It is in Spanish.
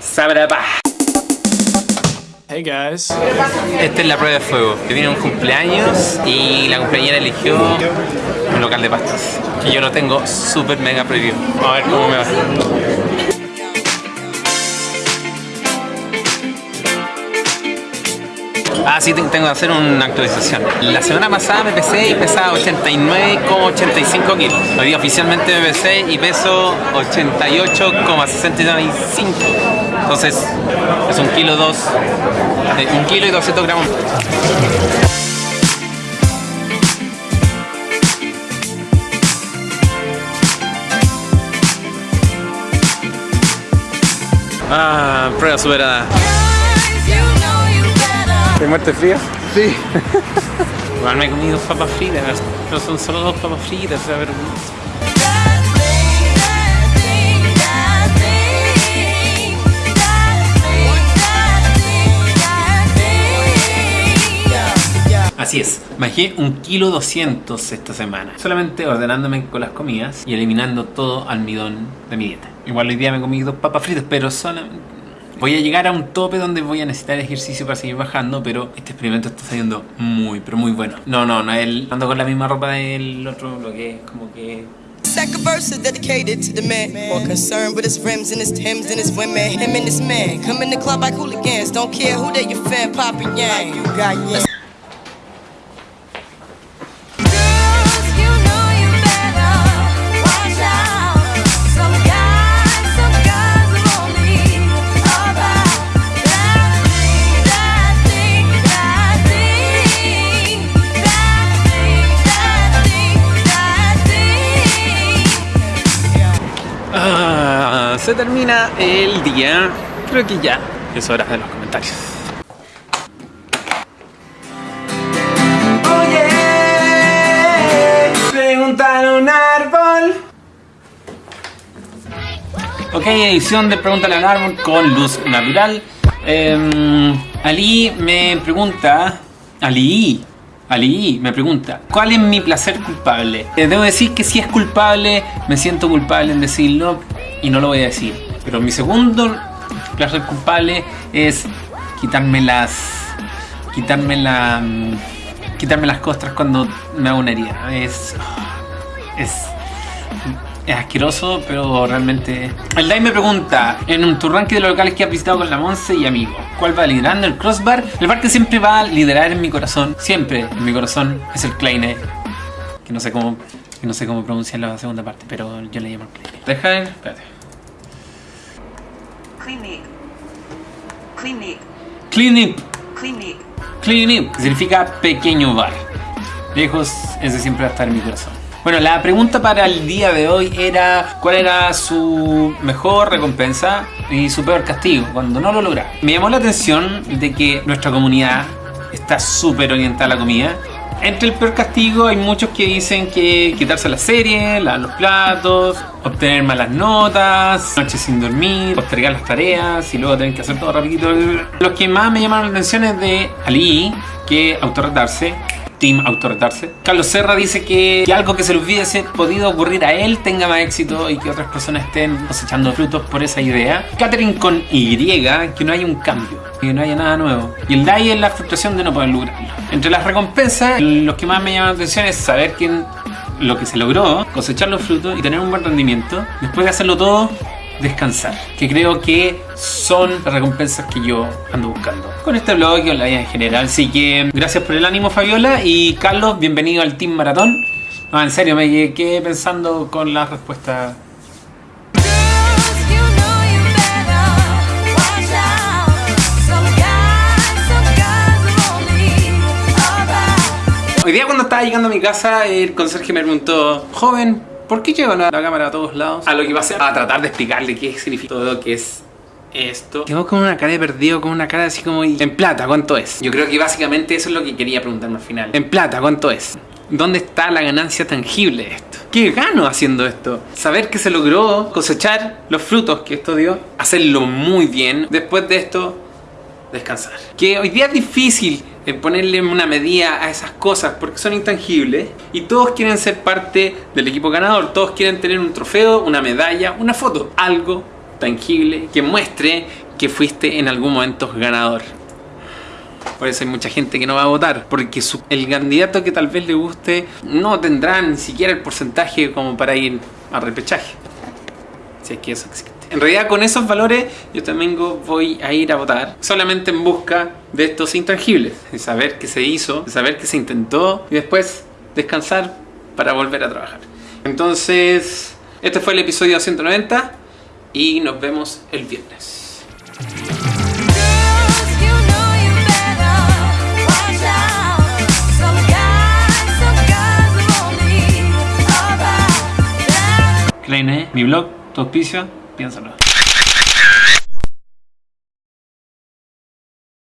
Sabrapa. Hey guys. Esta es la prueba de fuego. Que viene un cumpleaños y la cumpleañera eligió un local de pastas. Que yo lo tengo súper mega preview. A ver cómo me va. Ah, sí, tengo que hacer una actualización. La semana pasada me pesé y pesaba 89,85 kilos. Hoy día oficialmente me pesé y peso 88,65. Entonces, es un kilo dos, eh, un kilo y 200 gramos. Ah, prueba superada. ¿Te muerte frío? Sí. Igual me he comido papas fritas, pero son solo dos papas fritas, a ver. Así es, bajé un kilo 200 esta semana, solamente ordenándome con las comidas y eliminando todo almidón de mi dieta. Igual hoy día me he comido papas fritas, pero solamente Voy a llegar a un tope donde voy a necesitar ejercicio para seguir bajando, pero este experimento está saliendo muy, pero muy bueno. No, no, no, él ando con la misma ropa del otro, lo que es como que Second verse is dedicated to the man. More concerned with his rims and his Timbs and his women. Him and his man Come in the club like hooligans. Don't care who they your fan, Papa Yang. You got yang se termina el día. Creo que ya es hora de los comentarios. Oye, preguntar a un árbol. Ok, edición de Pregúntale al árbol con luz natural. Em, Ali me pregunta. Ali, Ali me pregunta, ¿cuál es mi placer culpable? Eh, debo decir que si es culpable, me siento culpable en decirlo y no lo voy a decir. Pero mi segundo placer culpable es quitarme las... quitarme la... mm, quitarme las costras cuando me hago una herida. Es... es... Es asqueroso, pero realmente... El Dai me pregunta, en un tu ranking de los locales que has visitado con la Monse y amigos, ¿cuál va liderando el crossbar? El bar que siempre va a liderar en mi corazón, siempre en mi corazón, es el Kleine. Que no sé cómo, que no sé cómo pronunciar la segunda parte, pero yo le llamo el Kleine. Deja ver, espérate. Clinic. Clinic. Clinic, Clinic. Significa pequeño bar. Lejos, ese siempre va a estar en mi corazón. Bueno, la pregunta para el día de hoy era cuál era su mejor recompensa y su peor castigo cuando no lo logra. Me llamó la atención de que nuestra comunidad está súper orientada a la comida. Entre el peor castigo hay muchos que dicen que quitarse la serie, lavar los platos, obtener malas notas, noches sin dormir, postergar las tareas y luego tener que hacer todo rapidito. Los que más me llamaron la atención es de Ali, que autorretarse, Team autorretarse. Carlos Serra dice que, algo que se le hubiese podido ocurrir a él tenga más éxito y que otras personas estén cosechando frutos por esa idea. Catherine con Y, que no haya un cambio, que no haya nada nuevo. Y el DAI es la frustración de no poder lograrlo. Entre las recompensas, los que más me llaman la atención es saber quién lo que se logró, cosechar los frutos y tener un buen rendimiento. Después de hacerlo todo, descansar, que creo que son las recompensas que yo ando buscando con este blog y la vida en general. Así que gracias por el ánimo Fabiola y Carlos, bienvenido al Team Maratón. No, en serio, me quedé pensando con la respuesta. Hoy día cuando estaba llegando a mi casa, el conserje me preguntó, joven, ¿por qué lleva la, la cámara a todos lados? A lo que iba a hacer, a tratar de explicarle qué significa todo lo que es esto. Quedó con una cara de perdido, con una cara así como... En plata, ¿cuánto es? Yo creo que básicamente eso es lo que quería preguntarme al final. En plata, ¿cuánto es? ¿Dónde está la ganancia tangible de esto? ¿Qué gano haciendo esto? Saber que se logró cosechar los frutos que esto dio, hacerlo muy bien. Después de esto, descansar. Que hoy día es difícil eh, ponerle una medida a esas cosas porque son intangibles y todos quieren ser parte del equipo ganador, todos quieren tener un trofeo, una medalla, una foto, algo tangible que muestre que fuiste en algún momento ganador. Por eso hay mucha gente que no va a votar, porque el candidato que tal vez le guste no tendrá ni siquiera el porcentaje como para ir a repechaje. Si es que eso existe. En realidad con esos valores yo también go- voy a ir a votar solamente en busca de estos intangibles, de saber qué se hizo, de saber qué se intentó y después descansar para volver a trabajar. Entonces, este fue el episodio 190 y nos vemos el viernes. Kleine, mi blog, tu auspicio, Yang.